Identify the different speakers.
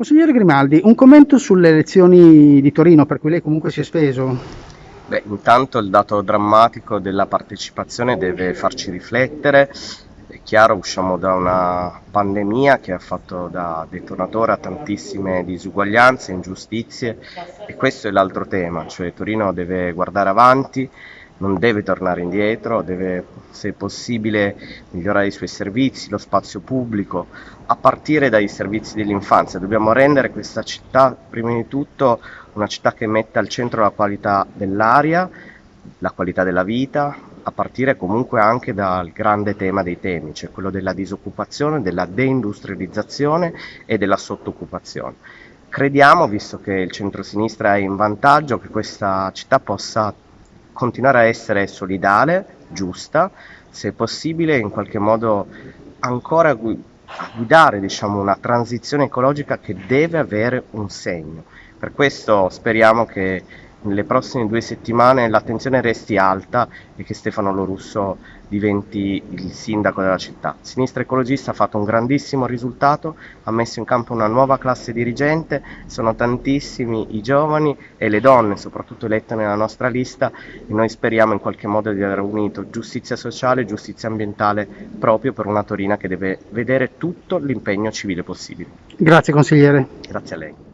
Speaker 1: Consigliere Grimaldi, un commento sulle elezioni di Torino, per cui lei comunque si è speso.
Speaker 2: Beh, intanto il dato drammatico della partecipazione deve farci riflettere. È chiaro, usciamo da una pandemia che ha fatto da detonatore a tantissime disuguaglianze, ingiustizie e questo è l'altro tema, cioè Torino deve guardare avanti, non deve tornare indietro, deve se possibile migliorare i suoi servizi, lo spazio pubblico, a partire dai servizi dell'infanzia. Dobbiamo rendere questa città, prima di tutto, una città che metta al centro la qualità dell'aria, la qualità della vita, a partire comunque anche dal grande tema dei temi, cioè quello della disoccupazione, della deindustrializzazione e della sottoccupazione. Crediamo, visto che il centro-sinistra è in vantaggio, che questa città possa continuare a essere solidale, giusta, se possibile in qualche modo ancora guidare diciamo, una transizione ecologica che deve avere un segno. Per questo speriamo che nelle prossime due settimane l'attenzione resti alta e che Stefano Lorusso diventi il sindaco della città. Sinistra Ecologista ha fatto un grandissimo risultato, ha messo in campo una nuova classe dirigente, sono tantissimi i giovani e le donne, soprattutto elette nella nostra lista e noi speriamo in qualche modo di aver unito giustizia sociale e giustizia ambientale proprio per una Torina che deve vedere tutto l'impegno civile possibile.
Speaker 1: Grazie consigliere.
Speaker 2: Grazie a lei.